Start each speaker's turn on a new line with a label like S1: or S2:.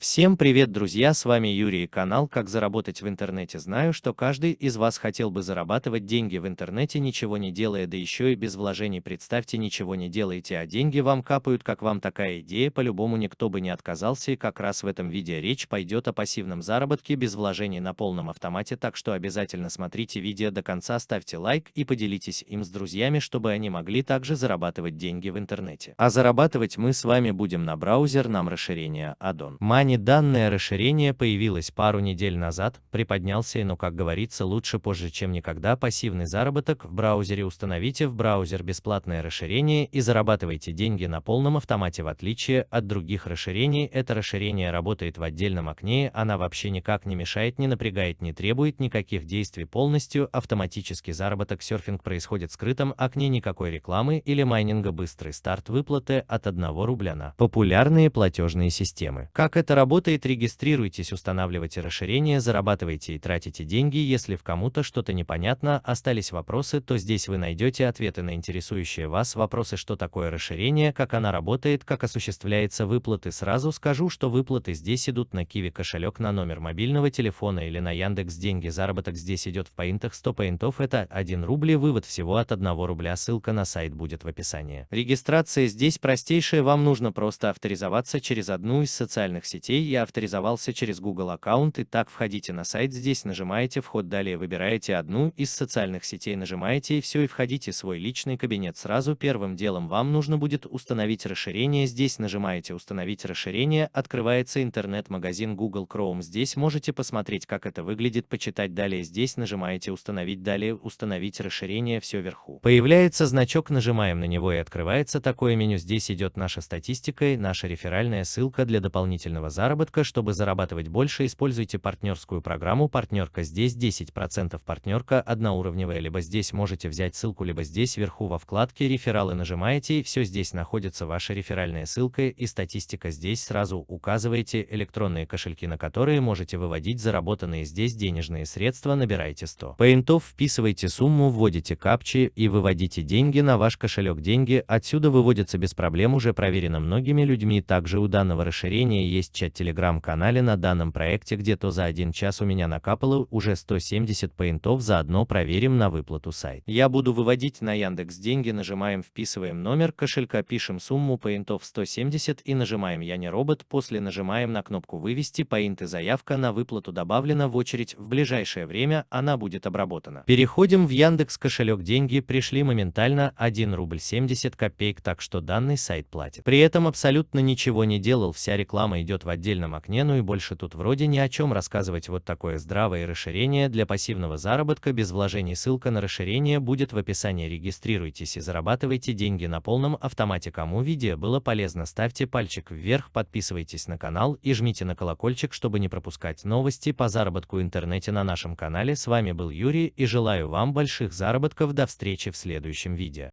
S1: Всем привет, друзья, с вами Юрий, канал «Как заработать в интернете». Знаю, что каждый из вас хотел бы зарабатывать деньги в интернете, ничего не делая, да еще и без вложений. Представьте, ничего не делаете, а деньги вам капают, как вам такая идея, по-любому никто бы не отказался, и как раз в этом видео речь пойдет о пассивном заработке без вложений на полном автомате, так что обязательно смотрите видео до конца, ставьте лайк и поделитесь им с друзьями, чтобы они могли также зарабатывать деньги в интернете. А зарабатывать мы с вами будем на браузер, нам расширение Addon плане данное расширение появилось пару недель назад, приподнялся, но, как говорится, лучше позже, чем никогда. Пассивный заработок в браузере установите в браузер бесплатное расширение и зарабатывайте деньги на полном автомате. В отличие от других расширений, это расширение работает в отдельном окне, она вообще никак не мешает, не напрягает, не требует никаких действий полностью, автоматический заработок серфинг происходит в скрытом окне, никакой рекламы или майнинга, быстрый старт выплаты от 1 рубля на популярные платежные системы. Как это работает, регистрируйтесь, устанавливайте расширение, зарабатывайте и тратите деньги. Если в кому-то что-то непонятно, остались вопросы, то здесь вы найдете ответы на интересующие вас вопросы, что такое расширение, как она работает, как осуществляется выплаты. Сразу скажу, что выплаты здесь идут на Kiwi кошелек на номер мобильного телефона или на Яндекс деньги. Заработок здесь идет в поинтах 100 поинтов, это 1 рубль, вывод всего от 1 рубля. Ссылка на сайт будет в описании. Регистрация здесь простейшая, вам нужно просто авторизоваться через одну из социальных сетей сетей я авторизовался через Google аккаунт. И так входите на сайт, здесь нажимаете вход, далее выбираете одну из социальных сетей, нажимаете и все и входите в свой личный кабинет. Сразу первым делом вам нужно будет установить расширение, здесь нажимаете установить расширение, открывается интернет-магазин Google Chrome, здесь можете посмотреть как это выглядит, почитать далее, здесь нажимаете установить, далее установить расширение, все вверху. Появляется значок, нажимаем на него и открывается такое меню, здесь идет наша статистика и наша реферальная ссылка для дополнительного заработка заработка, чтобы зарабатывать больше, используйте партнерскую программу «Партнерка». Здесь 10% партнерка одноуровневая, либо здесь можете взять ссылку, либо здесь вверху во вкладке «Рефералы» нажимаете, и все здесь находится ваша реферальная ссылка и статистика. Здесь сразу указываете электронные кошельки, на которые можете выводить заработанные здесь денежные средства, набирайте 100 поинтов, вписывайте сумму, вводите капчи и выводите деньги на ваш кошелек. Деньги отсюда выводятся без проблем, уже проверено многими людьми. Также у данного расширения есть телеграм-канале на данном проекте где-то за один час у меня накапало уже 170 поинтов, заодно проверим на выплату сайт. Я буду выводить на Яндекс деньги, нажимаем вписываем номер кошелька, пишем сумму поинтов 170 и нажимаем я не робот, после нажимаем на кнопку вывести поинты, заявка на выплату добавлена в очередь, в ближайшее время она будет обработана. Переходим в Яндекс кошелек, деньги пришли моментально 1 рубль 70 копеек, так что данный сайт платит. При этом абсолютно ничего не делал, вся реклама идет в отдел отдельном окне, ну и больше тут вроде ни о чем рассказывать. Вот такое здравое расширение для пассивного заработка без вложений. Ссылка на расширение будет в описании. Регистрируйтесь и зарабатывайте деньги на полном автомате. Кому видео было полезно, ставьте пальчик вверх, подписывайтесь на канал и жмите на колокольчик, чтобы не пропускать новости по заработку в интернете на нашем канале. С вами был Юрий и желаю вам больших заработков. До встречи в следующем видео.